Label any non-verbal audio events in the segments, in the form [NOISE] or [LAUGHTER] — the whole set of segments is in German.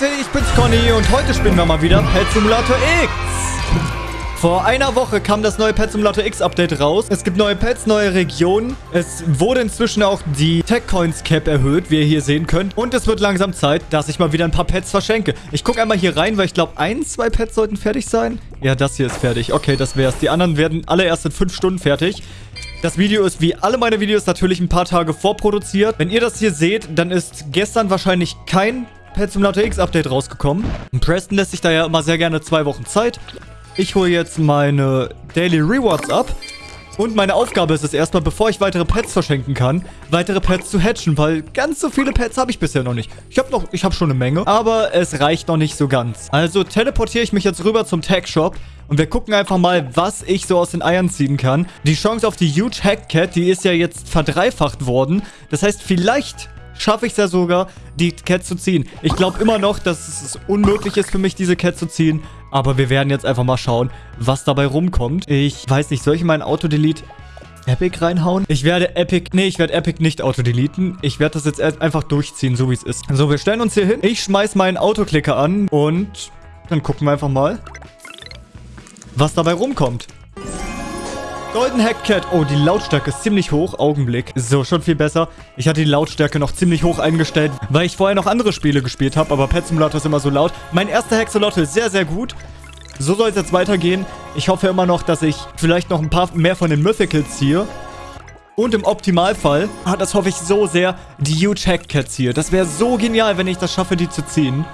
Leute, ich bin's Conny und heute spielen wir mal wieder Pet Simulator X. Vor einer Woche kam das neue Pet Simulator X Update raus. Es gibt neue Pets, neue Regionen. Es wurde inzwischen auch die Tech Coins Cap erhöht, wie ihr hier sehen könnt. Und es wird langsam Zeit, dass ich mal wieder ein paar Pets verschenke. Ich gucke einmal hier rein, weil ich glaube, ein, zwei Pets sollten fertig sein. Ja, das hier ist fertig. Okay, das wär's. Die anderen werden alle erst in fünf Stunden fertig. Das Video ist wie alle meine Videos natürlich ein paar Tage vorproduziert. Wenn ihr das hier seht, dann ist gestern wahrscheinlich kein Pet Simulator X Update rausgekommen. Und Preston lässt sich da ja immer sehr gerne zwei Wochen Zeit. Ich hole jetzt meine Daily Rewards ab. Und meine Aufgabe ist es erstmal, bevor ich weitere Pets verschenken kann, weitere Pets zu hatchen, weil ganz so viele Pets habe ich bisher noch nicht. Ich habe noch, ich habe schon eine Menge, aber es reicht noch nicht so ganz. Also teleportiere ich mich jetzt rüber zum Tag Shop und wir gucken einfach mal, was ich so aus den Eiern ziehen kann. Die Chance auf die Huge Hack Cat, die ist ja jetzt verdreifacht worden. Das heißt, vielleicht schaffe ich es ja sogar, die Cat zu ziehen. Ich glaube immer noch, dass es unmöglich ist für mich, diese Cat zu ziehen. Aber wir werden jetzt einfach mal schauen, was dabei rumkommt. Ich weiß nicht, soll ich in meinen Auto-Delete Epic reinhauen? Ich werde Epic... Nee, ich werde Epic nicht autodeleten. Ich werde das jetzt einfach durchziehen, so wie es ist. So, wir stellen uns hier hin. Ich schmeiß meinen Autoklicker an und dann gucken wir einfach mal was dabei rumkommt. Golden Hack Cat. Oh, die Lautstärke ist ziemlich hoch. Augenblick. So, schon viel besser. Ich hatte die Lautstärke noch ziemlich hoch eingestellt, weil ich vorher noch andere Spiele gespielt habe. Aber Pet Simulator ist immer so laut. Mein erster Hexolotl ist sehr, sehr gut. So soll es jetzt weitergehen. Ich hoffe immer noch, dass ich vielleicht noch ein paar mehr von den Mythicals ziehe. Und im Optimalfall, ah, das hoffe ich so sehr, die Huge Hack Cats hier. Das wäre so genial, wenn ich das schaffe, die zu ziehen.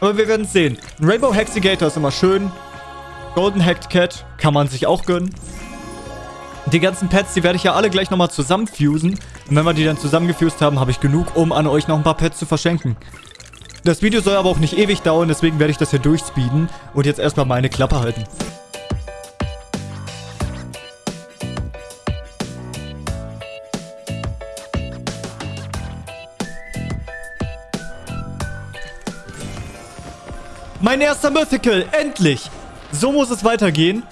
Aber wir werden es sehen. Rainbow Hexigator ist immer schön. Golden Hacked Cat kann man sich auch gönnen. Die ganzen Pets, die werde ich ja alle gleich nochmal zusammenfusen. Und wenn wir die dann zusammengefused haben, habe ich genug, um an euch noch ein paar Pets zu verschenken. Das Video soll aber auch nicht ewig dauern, deswegen werde ich das hier durchspeeden und jetzt erstmal meine Klappe halten. Mein erster Mythical, endlich! So muss es weitergehen.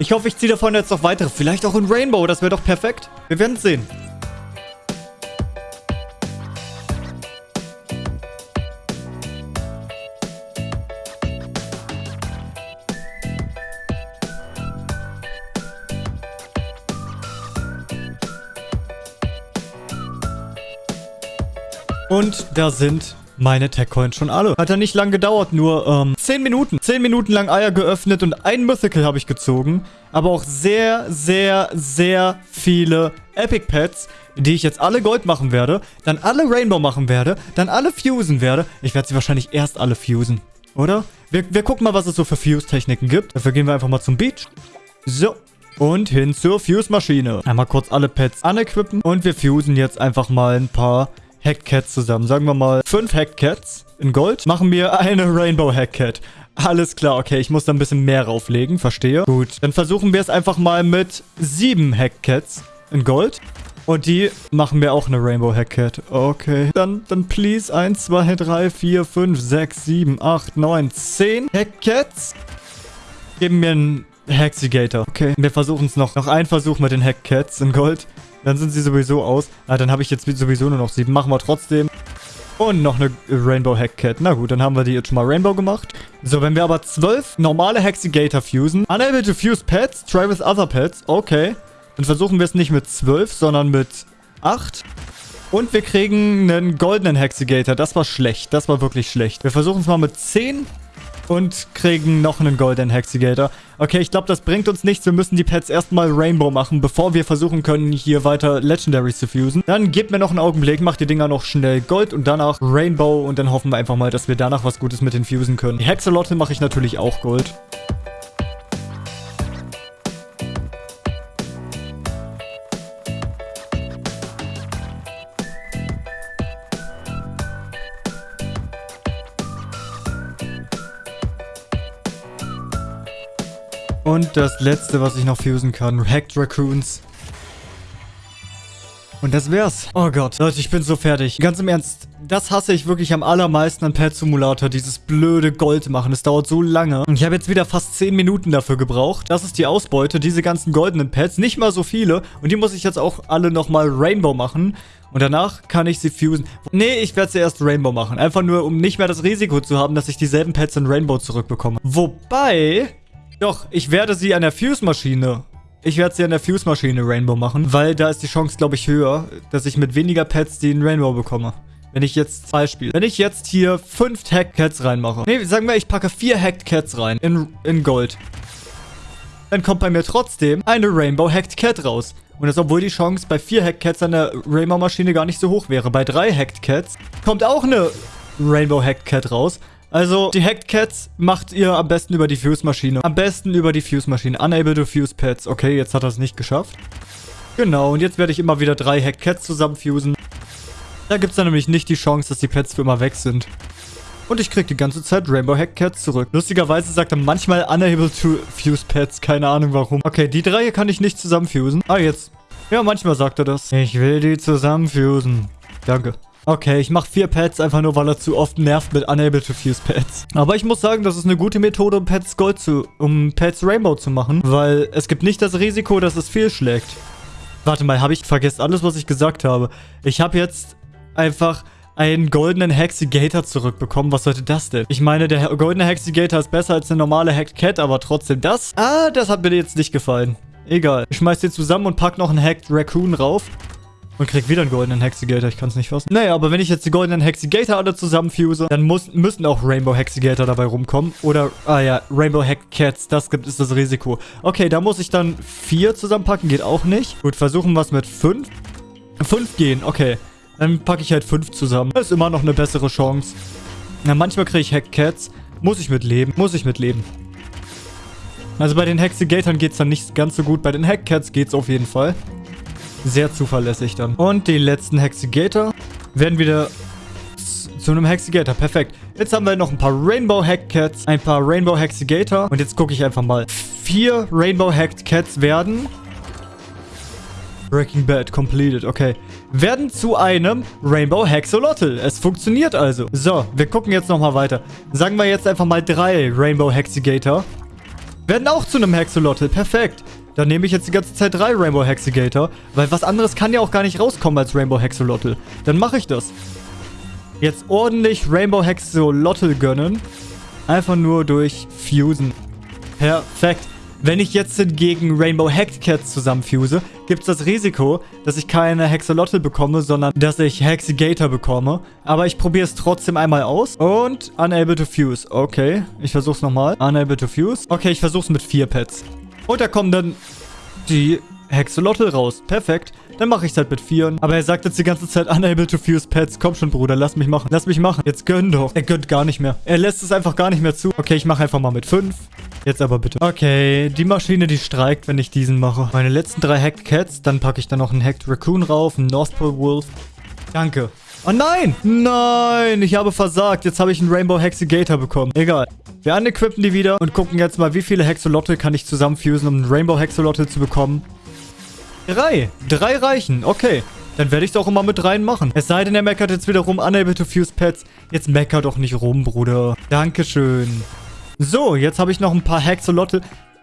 Ich hoffe, ich ziehe davon jetzt noch weitere. Vielleicht auch in Rainbow. Das wäre doch perfekt. Wir werden es sehen. Und da sind meine Tech-Coins schon alle. Hat ja nicht lang gedauert, nur ähm, 10 Minuten. 10 Minuten lang Eier geöffnet und ein Mythical habe ich gezogen. Aber auch sehr, sehr, sehr viele Epic Pets, die ich jetzt alle Gold machen werde, dann alle Rainbow machen werde, dann alle fusen werde. Ich werde sie wahrscheinlich erst alle fusen, oder? Wir, wir gucken mal, was es so für Fuse-Techniken gibt. Dafür gehen wir einfach mal zum Beach. So, und hin zur Fuse-Maschine. Einmal kurz alle Pets unequippen und wir fusen jetzt einfach mal ein paar Hackcats zusammen. Sagen wir mal fünf Hackcats in Gold. Machen wir eine Rainbow Hackcat. Alles klar, okay, ich muss da ein bisschen mehr rauflegen, verstehe. Gut, dann versuchen wir es einfach mal mit sieben Hackcats in Gold. Und die machen wir auch eine Rainbow Hackcat. Okay. Dann, dann please 1, 2, 3, 4, 5, 6, 7, 8, 9, 10 Hackcats. Geben mir einen Hexigator. Okay, wir versuchen es noch. Noch ein Versuch mit den Hackcats in Gold. Dann sind sie sowieso aus. Ah, dann habe ich jetzt sowieso nur noch sieben. Machen wir trotzdem. Und noch eine Rainbow Hackcat. Na gut, dann haben wir die jetzt schon mal Rainbow gemacht. So, wenn wir aber zwölf normale Hexigator fusen. Unable to fuse pets. Try with other pets. Okay. Dann versuchen wir es nicht mit zwölf, sondern mit acht. Und wir kriegen einen goldenen Hexigator. Das war schlecht. Das war wirklich schlecht. Wir versuchen es mal mit zehn und kriegen noch einen Golden Hexigator. Okay, ich glaube, das bringt uns nichts. Wir müssen die Pets erstmal Rainbow machen, bevor wir versuchen können, hier weiter Legendaries zu fusen. Dann gebt mir noch einen Augenblick, macht die Dinger noch schnell Gold und danach Rainbow und dann hoffen wir einfach mal, dass wir danach was Gutes mit den fusen können. Die Hexalotte mache ich natürlich auch Gold. Und das letzte, was ich noch fusen kann. Hacked Raccoons. Und das wär's. Oh Gott. Leute, ich bin so fertig. Ganz im Ernst, das hasse ich wirklich am allermeisten an Pet Simulator. Dieses blöde Gold machen. Es dauert so lange. Und ich habe jetzt wieder fast 10 Minuten dafür gebraucht. Das ist die Ausbeute. Diese ganzen goldenen Pets. Nicht mal so viele. Und die muss ich jetzt auch alle nochmal Rainbow machen. Und danach kann ich sie fusen. Nee, ich werde sie erst Rainbow machen. Einfach nur, um nicht mehr das Risiko zu haben, dass ich dieselben Pets in Rainbow zurückbekomme. Wobei... Doch, ich werde sie an der Fuse-Maschine ich werde sie an der Fuse-Maschine Rainbow machen, weil da ist die Chance, glaube ich, höher, dass ich mit weniger Pets den Rainbow bekomme. Wenn ich jetzt Beispiel, wenn ich jetzt hier fünf Hacked Cats reinmache. Nee, sagen wir, ich packe vier Hacked Cats rein in, in Gold. Dann kommt bei mir trotzdem eine Rainbow Hacked Cat raus. Und das, obwohl die Chance bei vier Hacked Cats an der Rainbow-Maschine gar nicht so hoch wäre. Bei drei Hacked Cats kommt auch eine Rainbow Hacked Cat raus. Also, die Hacked Cats macht ihr am besten über die Fuse-Maschine. Am besten über die Fuse-Maschine. Unable to fuse Pets. Okay, jetzt hat er es nicht geschafft. Genau, und jetzt werde ich immer wieder drei Hacked Cats zusammenfusen. Da gibt es dann nämlich nicht die Chance, dass die Pets für immer weg sind. Und ich kriege die ganze Zeit Rainbow Hack Cats zurück. Lustigerweise sagt er manchmal unable to fuse Pets. Keine Ahnung warum. Okay, die drei hier kann ich nicht zusammenfusen. Ah, jetzt. Ja, manchmal sagt er das. Ich will die zusammenfusen. Danke. Okay, ich mache vier Pets einfach nur, weil er zu oft nervt mit Unable to Fuse Pets. Aber ich muss sagen, das ist eine gute Methode, um Pets Gold zu, um Pets Rainbow zu machen, weil es gibt nicht das Risiko, dass es fehlschlägt. Warte mal, habe ich vergessen alles, was ich gesagt habe. Ich habe jetzt einfach einen goldenen Hexigator zurückbekommen. Was sollte das denn? Ich meine, der goldene Hexigator ist besser als eine normale Hacked Cat, aber trotzdem das. Ah, das hat mir jetzt nicht gefallen. Egal. Ich schmeiß den zusammen und pack noch einen Hacked Raccoon rauf. Und krieg wieder einen goldenen Hexigator. Ich kann es nicht fassen. Naja, aber wenn ich jetzt die goldenen Hexigator alle zusammenfuse, dann muss, müssen auch Rainbow Hexigator dabei rumkommen. Oder, ah ja, Rainbow Hack Cats. Das gibt ist das Risiko. Okay, da muss ich dann vier zusammenpacken. Geht auch nicht. Gut, versuchen wir es mit fünf. Fünf gehen, okay. Dann packe ich halt fünf zusammen. Das ist immer noch eine bessere Chance. Na, manchmal kriege ich Hack Cats. Muss ich mitleben. Muss ich mitleben. Also bei den Hexigatoren geht es dann nicht ganz so gut. Bei den Hackcats geht es auf jeden Fall. Sehr zuverlässig dann. Und die letzten Hexigator werden wieder zu einem Hexigator. Perfekt. Jetzt haben wir noch ein paar Rainbow Hacked Cats, ein paar Rainbow Hexigator. Und jetzt gucke ich einfach mal. Vier Rainbow Hacked Cats werden... Breaking Bad completed, okay. Werden zu einem Rainbow Hexolotl. Es funktioniert also. So, wir gucken jetzt nochmal weiter. Sagen wir jetzt einfach mal drei Rainbow Hexigator. Werden auch zu einem Hexolotl. Perfekt. Dann nehme ich jetzt die ganze Zeit drei Rainbow Hexigator, weil was anderes kann ja auch gar nicht rauskommen als Rainbow Hexolotl. Dann mache ich das. Jetzt ordentlich Rainbow Hexolotl gönnen. Einfach nur durch Fusen. Perfekt. Wenn ich jetzt hingegen Rainbow Hacked Cats zusammenfuse, gibt es das Risiko, dass ich keine Hexolotl bekomme, sondern dass ich Hexigator bekomme. Aber ich probiere es trotzdem einmal aus. Und Unable to Fuse. Okay, ich versuche es nochmal. Unable to Fuse. Okay, ich versuche es mit vier Pets. Und da kommen dann die Hexolotl raus. Perfekt. Dann mache ich es halt mit vieren. Aber er sagt jetzt die ganze Zeit, unable to fuse pets. Komm schon, Bruder, lass mich machen. Lass mich machen. Jetzt gönn doch. Er gönnt gar nicht mehr. Er lässt es einfach gar nicht mehr zu. Okay, ich mache einfach mal mit fünf. Jetzt aber bitte. Okay, die Maschine, die streikt, wenn ich diesen mache. Meine letzten drei Hacked Cats. Dann packe ich da noch einen Hacked Raccoon rauf, einen North Pole Wolf. Danke. Oh nein! Nein! Ich habe versagt. Jetzt habe ich einen Rainbow Hexigator bekommen. Egal. Wir unequippen die wieder und gucken jetzt mal, wie viele Hexolotl kann ich zusammenfusen, um einen Rainbow Hexolotl zu bekommen. Drei. Drei reichen. Okay. Dann werde ich es auch immer mit rein machen. Es sei denn, er meckert jetzt wieder rum. Unable to fuse pets. Jetzt mecker doch nicht rum, Bruder. Dankeschön. So, jetzt habe ich noch ein paar Hexolotl.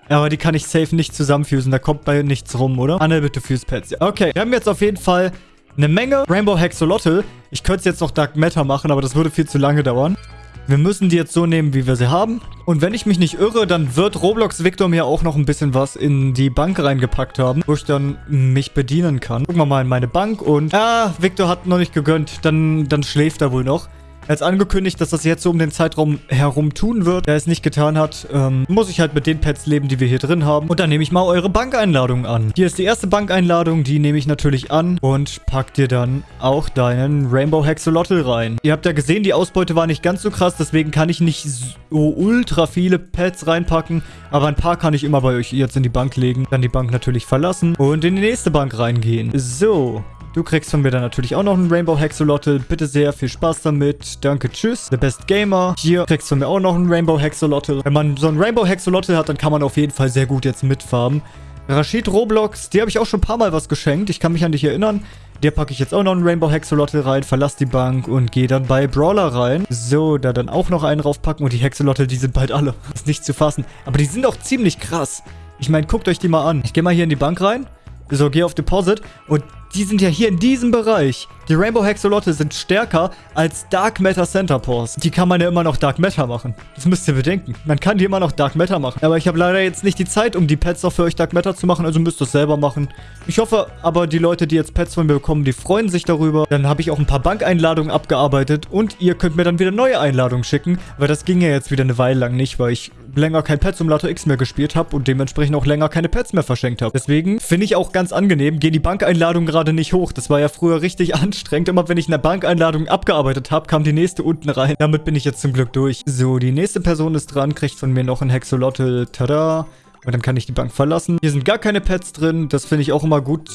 Aber die kann ich safe nicht zusammenfusen. Da kommt bei nichts rum, oder? Unable to fuse pets. Okay, wir haben jetzt auf jeden Fall eine Menge Rainbow Hexolotl. Ich könnte es jetzt noch Dark Matter machen, aber das würde viel zu lange dauern. Wir müssen die jetzt so nehmen, wie wir sie haben. Und wenn ich mich nicht irre, dann wird Roblox Victor mir auch noch ein bisschen was in die Bank reingepackt haben, wo ich dann mich bedienen kann. Gucken wir mal in meine Bank und... Ah, Victor hat noch nicht gegönnt. Dann, dann schläft er wohl noch. Er hat angekündigt, dass das jetzt so um den Zeitraum herum tun wird. Der es nicht getan hat, ähm, muss ich halt mit den Pets leben, die wir hier drin haben. Und dann nehme ich mal eure Bankeinladung an. Hier ist die erste Bankeinladung, die nehme ich natürlich an und pack dir dann auch deinen Rainbow Hexolotl rein. Ihr habt ja gesehen, die Ausbeute war nicht ganz so krass, deswegen kann ich nicht so ultra viele Pets reinpacken. Aber ein paar kann ich immer bei euch jetzt in die Bank legen. Dann die Bank natürlich verlassen und in die nächste Bank reingehen. So, Du kriegst von mir dann natürlich auch noch einen Rainbow Hexolotl. Bitte sehr, viel Spaß damit. Danke, tschüss. The Best Gamer. Hier kriegst du von mir auch noch einen Rainbow Hexolotl. Wenn man so einen Rainbow Hexolotl hat, dann kann man auf jeden Fall sehr gut jetzt mitfarben. Rashid Roblox, die habe ich auch schon ein paar Mal was geschenkt. Ich kann mich an dich erinnern. Der packe ich jetzt auch noch einen Rainbow Hexolotl rein, verlasse die Bank und gehe dann bei Brawler rein. So, da dann auch noch einen raufpacken und die Hexolotl, die sind bald alle. [LAUGHS] Ist nicht zu fassen. Aber die sind auch ziemlich krass. Ich meine, guckt euch die mal an. Ich gehe mal hier in die Bank rein. So, gehe auf Deposit und die sind ja hier in diesem Bereich. Die Rainbow Hexolotte sind stärker als Dark Matter Center Pores. Die kann man ja immer noch Dark Matter machen. Das müsst ihr bedenken. Man kann die immer noch Dark Matter machen. Aber ich habe leider jetzt nicht die Zeit, um die Pets auch für euch Dark Matter zu machen. Also müsst ihr es selber machen. Ich hoffe aber, die Leute, die jetzt Pets von mir bekommen, die freuen sich darüber. Dann habe ich auch ein paar Bankeinladungen abgearbeitet. Und ihr könnt mir dann wieder neue Einladungen schicken. Weil das ging ja jetzt wieder eine Weile lang nicht, weil ich länger kein Pet Simulator X mehr gespielt habe und dementsprechend auch länger keine Pets mehr verschenkt habe. Deswegen finde ich auch ganz angenehm, gehen die Bankeinladungen gerade nicht hoch. Das war ja früher richtig [LAUGHS] anstrengend. Immer wenn ich eine Bankeinladung abgearbeitet habe, kam die nächste unten rein. Damit bin ich jetzt zum Glück durch. So, die nächste Person ist dran, kriegt von mir noch ein Hexolotl. Tada! Und dann kann ich die Bank verlassen. Hier sind gar keine Pets drin. Das finde ich auch immer gut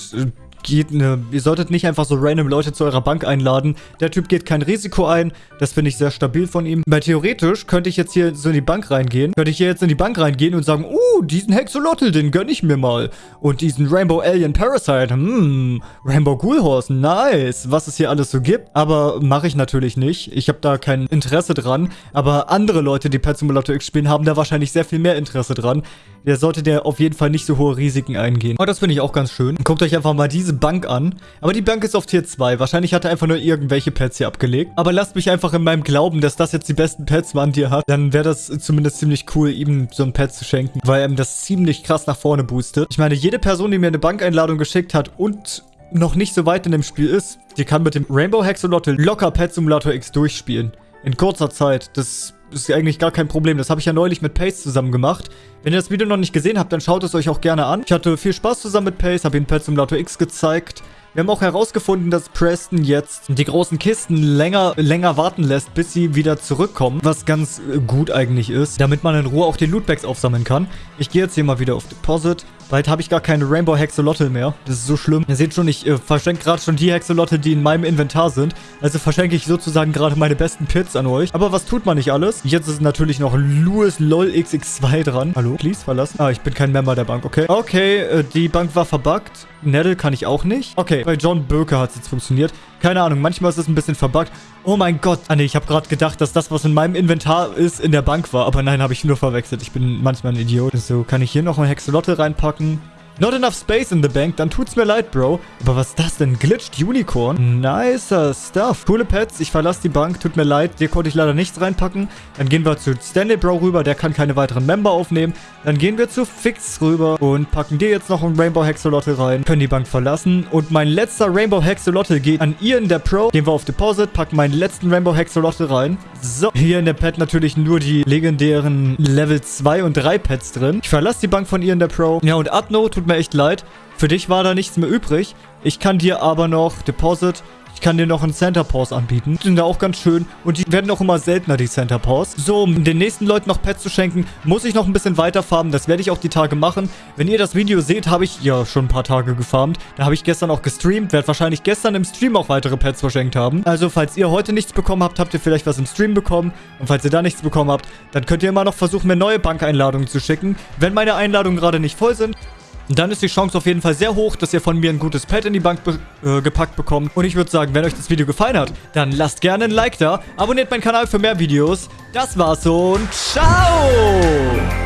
geht eine, ihr solltet nicht einfach so random Leute zu eurer Bank einladen. Der Typ geht kein Risiko ein. Das finde ich sehr stabil von ihm. Weil theoretisch könnte ich jetzt hier so in die Bank reingehen. Könnte ich hier jetzt in die Bank reingehen und sagen, uh, diesen Hexolotl, den gönne ich mir mal. Und diesen Rainbow Alien Parasite, hm, Rainbow Ghoul Horse, nice. Was es hier alles so gibt. Aber mache ich natürlich nicht. Ich habe da kein Interesse dran. Aber andere Leute, die Pet Simulator X spielen, haben da wahrscheinlich sehr viel mehr Interesse dran. Der sollte der auf jeden Fall nicht so hohe Risiken eingehen. Aber das finde ich auch ganz schön. Guckt euch einfach mal diese Bank an. Aber die Bank ist auf Tier 2. Wahrscheinlich hat er einfach nur irgendwelche Pets hier abgelegt. Aber lasst mich einfach in meinem Glauben, dass das jetzt die besten Pets waren, die er hat. Dann wäre das zumindest ziemlich cool, ihm so ein Pet zu schenken. Weil ihm das ziemlich krass nach vorne boostet. Ich meine, jede Person, die mir eine Bankeinladung geschickt hat und noch nicht so weit in dem Spiel ist, die kann mit dem Rainbow Hexolotl locker Pet Simulator X durchspielen. In kurzer Zeit. Das ist eigentlich gar kein Problem. Das habe ich ja neulich mit Pace zusammen gemacht. Wenn ihr das Video noch nicht gesehen habt, dann schaut es euch auch gerne an. Ich hatte viel Spaß zusammen mit Pace, habe ihn Pet Simulator X gezeigt. Wir haben auch herausgefunden, dass Preston jetzt die großen Kisten länger, länger warten lässt, bis sie wieder zurückkommen. Was ganz äh, gut eigentlich ist, damit man in Ruhe auch die Lootbags aufsammeln kann. Ich gehe jetzt hier mal wieder auf Deposit. Bald habe ich gar keine Rainbow Hexolotl mehr. Das ist so schlimm. Ihr seht schon, ich äh, verschenke gerade schon die Hexolotl, die in meinem Inventar sind. Also verschenke ich sozusagen gerade meine besten Pits an euch. Aber was tut man nicht alles? Jetzt ist natürlich noch Louis LOL XX2 dran. Hallo? Please, verlassen. Ah, ich bin kein Member der Bank, okay. Okay, äh, die Bank war verbuggt. Nettle kann ich auch nicht. Okay, bei John Böke hat es jetzt funktioniert. Keine Ahnung, manchmal ist es ein bisschen verbuggt. Oh mein Gott. Ah ne, ich habe gerade gedacht, dass das, was in meinem Inventar ist, in der Bank war. Aber nein, habe ich nur verwechselt. Ich bin manchmal ein Idiot. So, kann ich hier noch ein Hexolotte reinpacken? Not enough space in the bank, dann tut's mir leid, Bro. Aber was ist das denn? Glitched Unicorn? Nicer Stuff. Coole Pets, ich verlasse die Bank, tut mir leid. Dir konnte ich leider nichts reinpacken. Dann gehen wir zu Stanley Bro rüber, der kann keine weiteren Member aufnehmen. Dann gehen wir zu Fix rüber und packen dir jetzt noch ein Rainbow Hexolotl rein. Können die Bank verlassen. Und mein letzter Rainbow Hexolotl geht an ihr in der Pro. Gehen wir auf Deposit, packen meinen letzten Rainbow Hexolotl rein. So, hier in der Pet natürlich nur die legendären Level 2 und 3 Pets drin. Ich verlasse die Bank von ihr in der Pro. Ja, und Adno, tut mir echt leid. Für dich war da nichts mehr übrig. Ich kann dir aber noch Deposit kann dir noch einen Center Pause anbieten. Die sind da auch ganz schön und die werden auch immer seltener, die Center Pause. So, um den nächsten Leuten noch Pets zu schenken, muss ich noch ein bisschen weiter farmen. Das werde ich auch die Tage machen. Wenn ihr das Video seht, habe ich ja schon ein paar Tage gefarmt. Da habe ich gestern auch gestreamt, werde wahrscheinlich gestern im Stream auch weitere Pets verschenkt haben. Also, falls ihr heute nichts bekommen habt, habt ihr vielleicht was im Stream bekommen. Und falls ihr da nichts bekommen habt, dann könnt ihr immer noch versuchen, mir neue Bankeinladungen zu schicken. Wenn meine Einladungen gerade nicht voll sind, dann ist die Chance auf jeden Fall sehr hoch, dass ihr von mir ein gutes Pad in die Bank äh, gepackt bekommt. Und ich würde sagen, wenn euch das Video gefallen hat, dann lasst gerne ein Like da, abonniert meinen Kanal für mehr Videos. Das war's und ciao!